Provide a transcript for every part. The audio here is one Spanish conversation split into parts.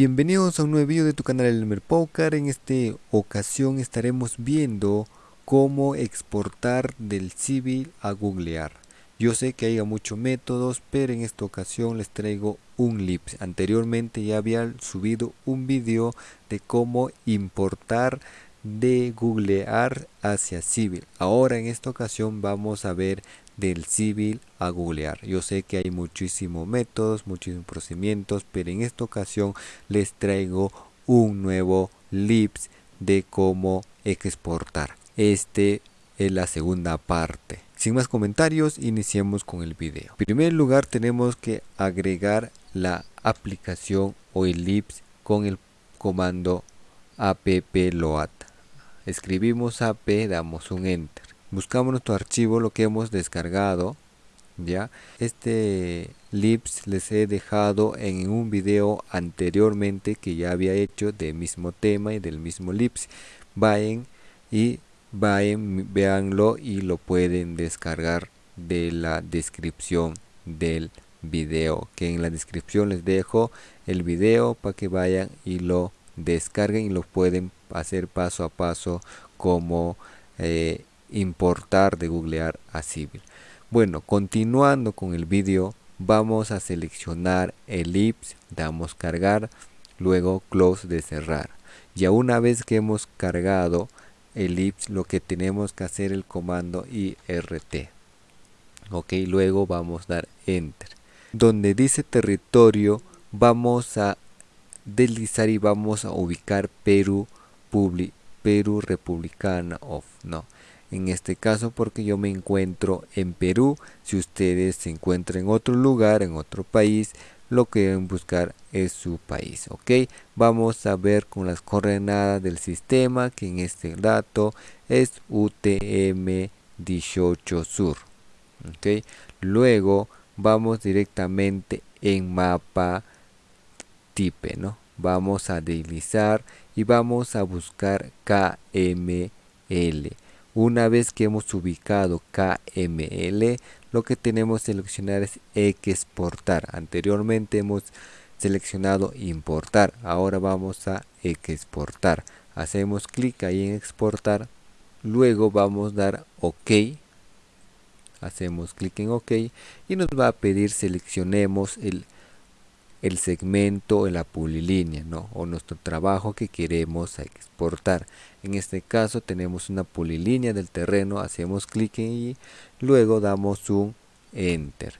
Bienvenidos a un nuevo video de tu canal Elmer Poker. En esta ocasión estaremos viendo cómo exportar del Civil a googlear. Yo sé que hay muchos métodos, pero en esta ocasión les traigo un lips. Anteriormente ya había subido un video de cómo importar de googlear hacia civil. Ahora en esta ocasión vamos a ver del civil a googlear. Yo sé que hay muchísimos métodos muchísimos procedimientos pero en esta ocasión les traigo un nuevo lips de cómo exportar. Este es la segunda parte. Sin más comentarios iniciemos con el video. En primer lugar tenemos que agregar la aplicación o el lips con el comando appload escribimos ap damos un enter. Buscamos nuestro archivo lo que hemos descargado ya este lips les he dejado en un video anteriormente que ya había hecho del mismo tema y del mismo lips. Vayan y vayan véanlo y lo pueden descargar de la descripción del video que en la descripción les dejo el video para que vayan y lo descarguen y lo pueden hacer paso a paso como eh, importar de googlear a civil bueno continuando con el vídeo vamos a seleccionar ellipse damos cargar luego close de cerrar. Ya una vez que hemos cargado ellipse lo que tenemos que hacer el comando irt ok luego vamos a dar enter. Donde dice territorio vamos a deslizar y vamos a ubicar Perú Perú Republicana of no. En este caso porque yo me encuentro en Perú si ustedes se encuentran en otro lugar en otro país lo que deben buscar es su país ok vamos a ver con las coordenadas del sistema que en este dato es UTM 18 sur ok luego vamos directamente en mapa type no vamos a deslizar y vamos a buscar KML una vez que hemos ubicado KML lo que tenemos que seleccionar es exportar. Anteriormente hemos seleccionado importar ahora vamos a exportar. Hacemos clic ahí en exportar luego vamos a dar ok. Hacemos clic en ok y nos va a pedir seleccionemos el el segmento en la polilínea ¿no? o nuestro trabajo que queremos exportar. En este caso tenemos una polilínea del terreno hacemos clic y luego damos un enter.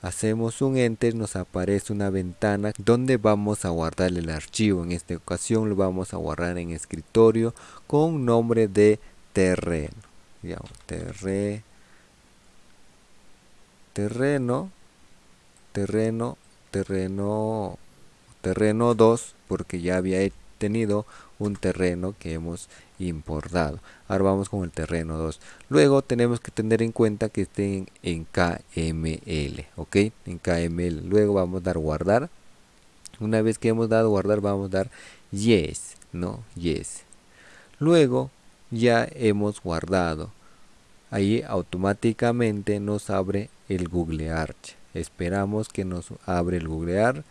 Hacemos un enter nos aparece una ventana donde vamos a guardar el archivo. En esta ocasión lo vamos a guardar en escritorio con nombre de terreno. Terreno terreno terreno terreno 2 porque ya había tenido un terreno que hemos importado. Ahora vamos con el terreno 2 luego tenemos que tener en cuenta que estén en KML ok en KML luego vamos a dar guardar. Una vez que hemos dado guardar vamos a dar yes no yes. Luego ya hemos guardado. Ahí automáticamente nos abre el Google Arch esperamos que nos abre el googlear.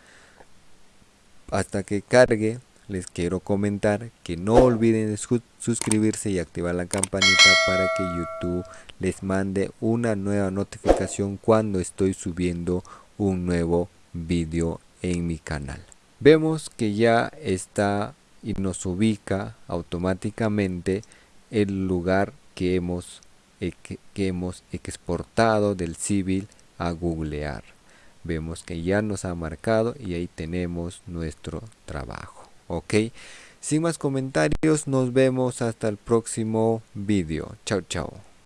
Hasta que cargue les quiero comentar que no olviden suscribirse y activar la campanita para que youtube les mande una nueva notificación cuando estoy subiendo un nuevo vídeo en mi canal. Vemos que ya está y nos ubica automáticamente el lugar que hemos que hemos exportado del civil a googlear. Vemos que ya nos ha marcado y ahí tenemos nuestro trabajo ok sin más comentarios nos vemos hasta el próximo vídeo chao chao